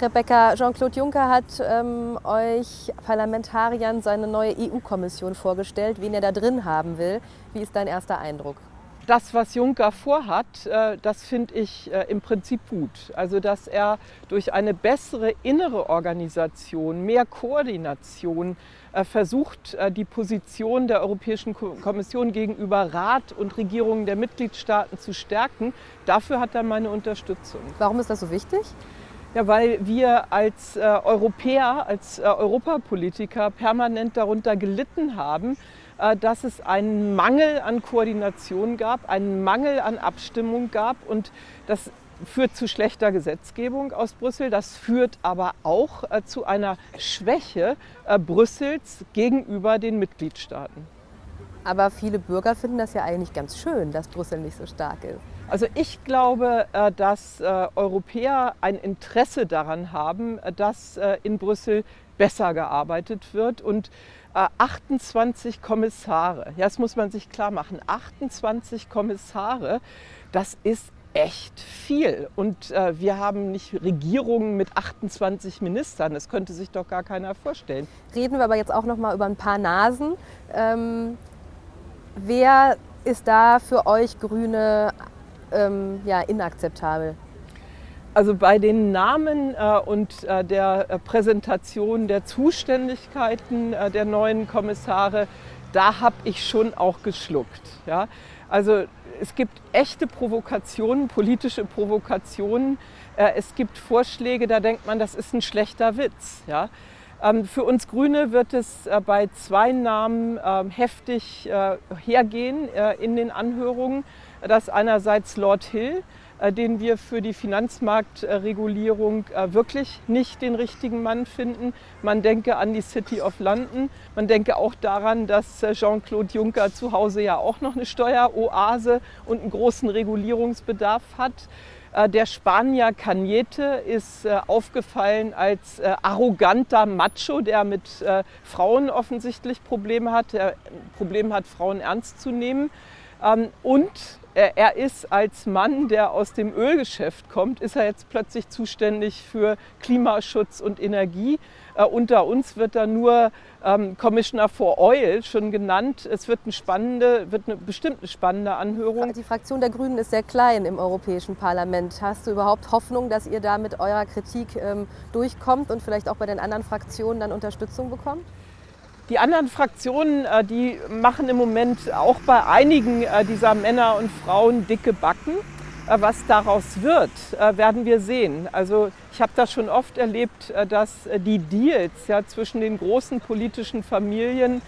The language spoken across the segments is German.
Rebecca, Jean-Claude Juncker hat ähm, euch Parlamentariern seine neue EU-Kommission vorgestellt, wen er da drin haben will. Wie ist dein erster Eindruck? das, was Juncker vorhat, äh, das finde ich äh, im Prinzip gut. Also, dass er durch eine bessere innere Organisation, mehr Koordination äh, versucht, die Position der Europäischen Kommission gegenüber Rat und Regierungen der Mitgliedstaaten zu stärken. Dafür hat er meine Unterstützung. Warum ist das so wichtig? Ja, weil wir als äh, Europäer, als äh, Europapolitiker permanent darunter gelitten haben, äh, dass es einen Mangel an Koordination gab, einen Mangel an Abstimmung gab und das führt zu schlechter Gesetzgebung aus Brüssel. Das führt aber auch äh, zu einer Schwäche äh, Brüssels gegenüber den Mitgliedstaaten. Aber viele Bürger finden das ja eigentlich ganz schön, dass Brüssel nicht so stark ist. Also ich glaube, dass Europäer ein Interesse daran haben, dass in Brüssel besser gearbeitet wird und 28 Kommissare, das muss man sich klar machen, 28 Kommissare, das ist echt viel. Und äh, wir haben nicht Regierungen mit 28 Ministern. Das könnte sich doch gar keiner vorstellen. Reden wir aber jetzt auch noch mal über ein paar Nasen. Ähm, wer ist da für euch Grüne ähm, ja, inakzeptabel? Also bei den Namen äh, und äh, der äh, Präsentation der Zuständigkeiten äh, der neuen Kommissare, da habe ich schon auch geschluckt. Ja? Also es gibt echte Provokationen, politische Provokationen. Äh, es gibt Vorschläge, da denkt man, das ist ein schlechter Witz. Ja? Ähm, für uns Grüne wird es äh, bei zwei Namen ähm, heftig hergehen in den Anhörungen. Das einerseits Lord Hill, äh, den wir für die Finanzmarktregulierung äh, wirklich nicht den richtigen Mann finden. Man denke an die City of London. Man denke auch daran, dass äh, Jean-Claude Juncker zu Hause ja auch noch eine Steueroase und einen großen Regulierungsbedarf hat. Der Spanier Cañete ist aufgefallen als arroganter Macho, der mit Frauen offensichtlich Probleme hat, der Probleme hat, Frauen ernst zu nehmen. Ähm, und er ist als Mann, der aus dem Ölgeschäft kommt, ist er jetzt plötzlich zuständig für Klimaschutz und Energie. Äh, unter uns wird er nur ähm, Commissioner for Oil schon genannt. Es wird eine spannende, wird eine bestimmt eine spannende Anhörung. Die Fraktion der Grünen ist sehr klein im Europäischen Parlament. Hast du überhaupt Hoffnung, dass ihr da mit eurer Kritik ähm, durchkommt und vielleicht auch bei den anderen Fraktionen dann Unterstützung bekommt? Die anderen Fraktionen, äh, die machen im Moment auch bei einigen äh, dieser Männer und Frauen dicke Backen. Äh, was daraus wird, werden wir sehen. Also ich habe das schon oft erlebt, dass die Deals ja, zwischen den großen politischen Familien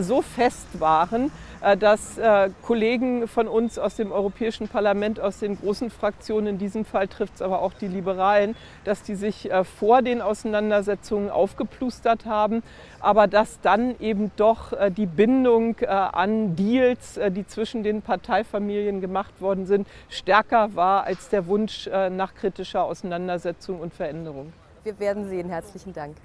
so fest waren, dass äh, Kollegen von uns aus dem Europäischen Parlament, aus den großen Fraktionen, in diesem Fall trifft es aber auch die Liberalen, dass die sich äh, vor den Auseinandersetzungen aufgeplustert haben, aber dass dann eben doch die Bindung an Deals, die zwischen den Parteifamilien gemacht worden sind, stärker war als der Wunsch nach kritischer Auseinandersetzung und Veränderung. Wir werden sehen. Herzlichen Dank.